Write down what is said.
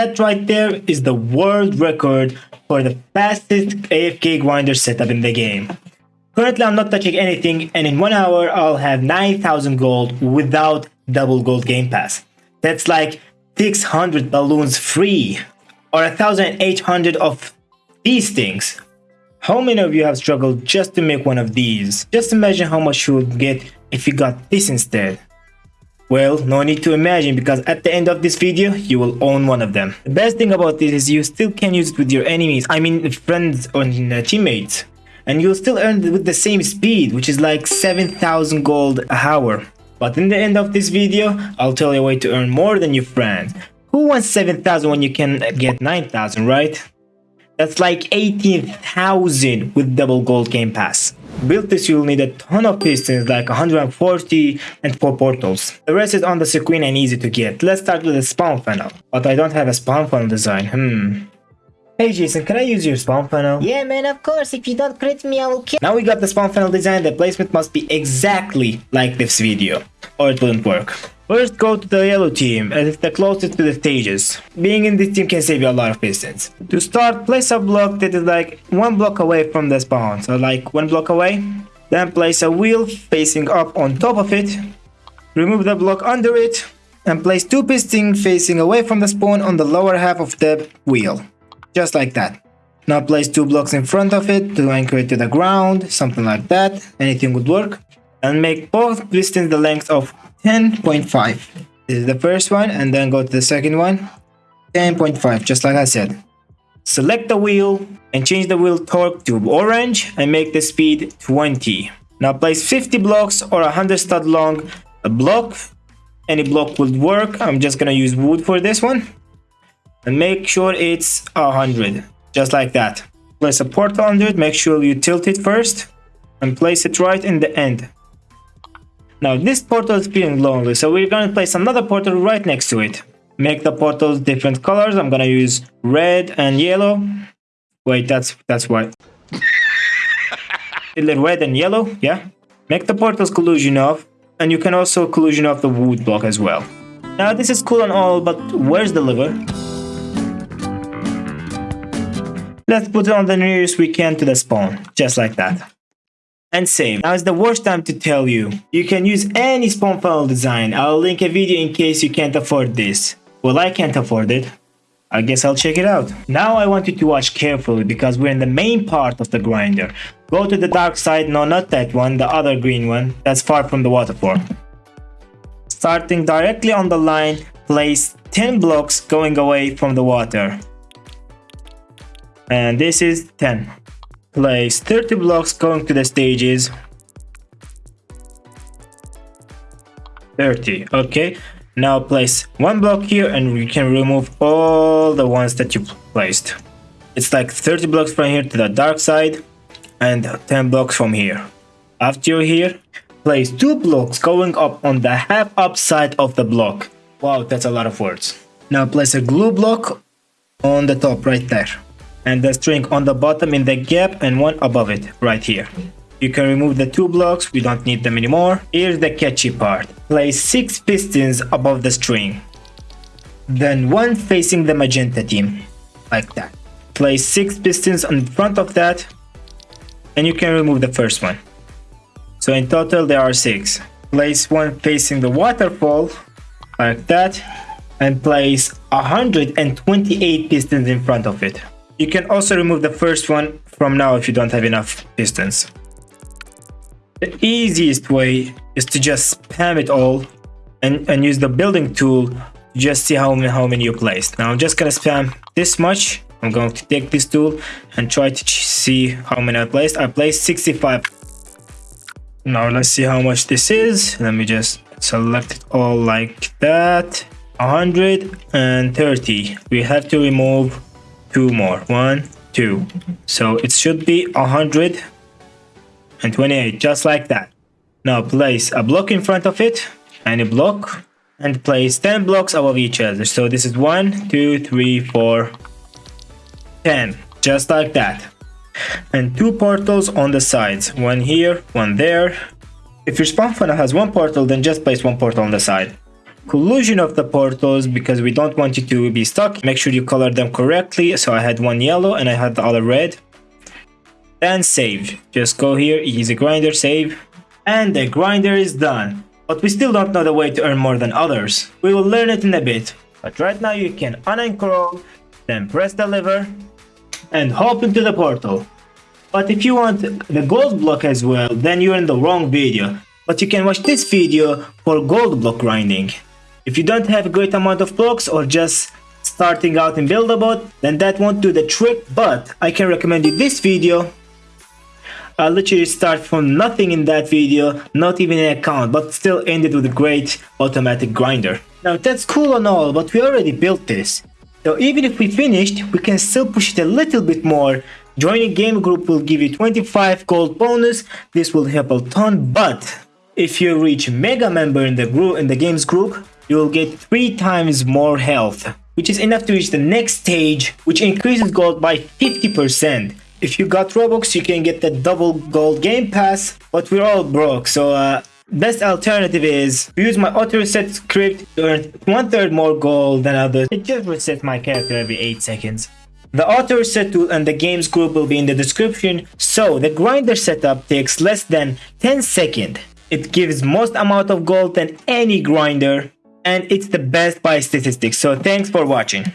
That right there is the world record for the fastest AFK grinder setup in the game. Currently I'm not touching anything and in one hour I'll have 9000 gold without double gold game pass. That's like 600 balloons free or 1800 of these things. How many of you have struggled just to make one of these? Just imagine how much you would get if you got this instead. Well, no need to imagine because at the end of this video, you will own one of them. The best thing about this is you still can use it with your enemies, I mean friends or uh, teammates. And you'll still earn it with the same speed, which is like 7000 gold a hour. But in the end of this video, I'll tell you a way to earn more than your friends. Who wants 7000 when you can get 9000, right? That's like 18,000 with double gold game pass. Build this you'll need a ton of pistons like 140 and 4 portals. The rest is on the screen and easy to get. Let's start with the spawn funnel. But I don't have a spawn funnel design, hmm. Hey Jason, can I use your spawn funnel? Yeah man, of course, if you don't crit me I will kill- Now we got the spawn funnel design, the placement must be exactly like this video, or it wouldn't work. First go to the yellow team as it's the closest to the stages. Being in this team can save you a lot of pistons. To start, place a block that is like one block away from the spawn, so like one block away. Then place a wheel facing up on top of it. Remove the block under it and place two pistons facing away from the spawn on the lower half of the wheel. Just like that. Now place two blocks in front of it to anchor it to the ground, something like that, anything would work. And make both pistons the length of 10.5. This is the first one and then go to the second one. 10.5 just like I said. Select the wheel and change the wheel torque to orange and make the speed 20. Now place 50 blocks or 100 stud long a block. Any block would work. I'm just gonna use wood for this one. And make sure it's 100 just like that. Place a portal under it. Make sure you tilt it first and place it right in the end. Now this portal is feeling lonely, so we're gonna place another portal right next to it. Make the portals different colors. I'm gonna use red and yellow. Wait, that's that's white. red and yellow, yeah. Make the portals collision off, and you can also collision off the wood block as well. Now this is cool and all, but where's the liver? Let's put it on the nearest we can to the spawn, just like that and save. Now is the worst time to tell you. You can use any spawn funnel design. I'll link a video in case you can't afford this. Well, I can't afford it. I guess I'll check it out. Now I want you to watch carefully because we're in the main part of the grinder. Go to the dark side, no not that one, the other green one, that's far from the waterfall. Starting directly on the line, place 10 blocks going away from the water. And this is 10 place 30 blocks going to the stages. 30 okay. Now place one block here and you can remove all the ones that you placed. It's like 30 blocks from here to the dark side and 10 blocks from here. After you're here place two blocks going up on the half up side of the block. Wow that's a lot of words. Now place a glue block on the top right there and the string on the bottom in the gap and one above it right here. You can remove the two blocks, we don't need them anymore. Here's the catchy part. Place 6 pistons above the string. Then one facing the magenta team, like that. Place 6 pistons in front of that and you can remove the first one. So in total there are 6. Place one facing the waterfall, like that, and place 128 pistons in front of it. You can also remove the first one from now if you don't have enough pistons. The easiest way is to just spam it all and, and use the building tool to just see how many, how many you placed. Now I'm just gonna spam this much. I'm going to take this tool and try to see how many I placed. I placed 65. Now let's see how much this is. Let me just select it all like that. 130. We have to remove two more. One two. So it should be 128 just like that. Now place a block in front of it and a block and place 10 blocks above each other. So this is one two three four 10 just like that. And two portals on the sides one here one there. If your spawn funnel has one portal then just place one portal on the side collision of the portals because we don't want you to be stuck. Make sure you color them correctly. So I had one yellow and I had the other red. Then save. Just go here, easy grinder, save. And the grinder is done. But we still don't know the way to earn more than others. We will learn it in a bit. But right now you can unencroll, then press the lever, and hop into the portal. But if you want the gold block as well, then you're in the wrong video. But you can watch this video for gold block grinding. If you don't have a great amount of blocks or just starting out in Build-A-Boat, then that won't do the trick, but I can recommend you this video. I literally start from nothing in that video, not even an account, but still ended with a great automatic grinder. Now that's cool and all, but we already built this. So even if we finished, we can still push it a little bit more. Joining game group will give you 25 gold bonus. This will help a ton, but if you reach mega member in the group in the games group, you will get 3 times more health, which is enough to reach the next stage, which increases gold by 50%. If you got Robux, you can get the double gold game pass, but we're all broke, so uh, Best alternative is use my auto reset script to earn one third more gold than others. It just resets my character every 8 seconds. The auto reset tool and the games group will be in the description. So the grinder setup takes less than 10 seconds. It gives most amount of gold than any grinder and it's the best by statistics. So thanks for watching.